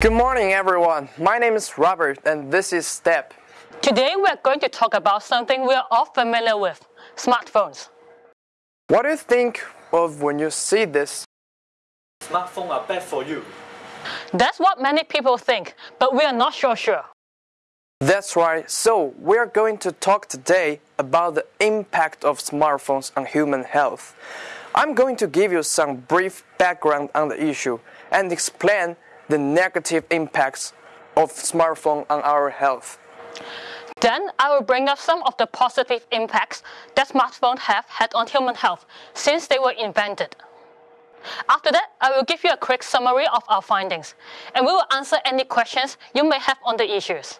Good morning, everyone. My name is Robert, and this is Step. Today we're going to talk about something we're all familiar with smartphones. What do you think of when you see this? Smartphones are bad for you. That's what many people think, but we are not so sure. That's right. So, we are going to talk today about the impact of smartphones on human health. I'm going to give you some brief background on the issue and explain the negative impacts of smartphone on our health. Then I will bring up some of the positive impacts that smartphones have had on human health since they were invented. After that, I will give you a quick summary of our findings, and we will answer any questions you may have on the issues.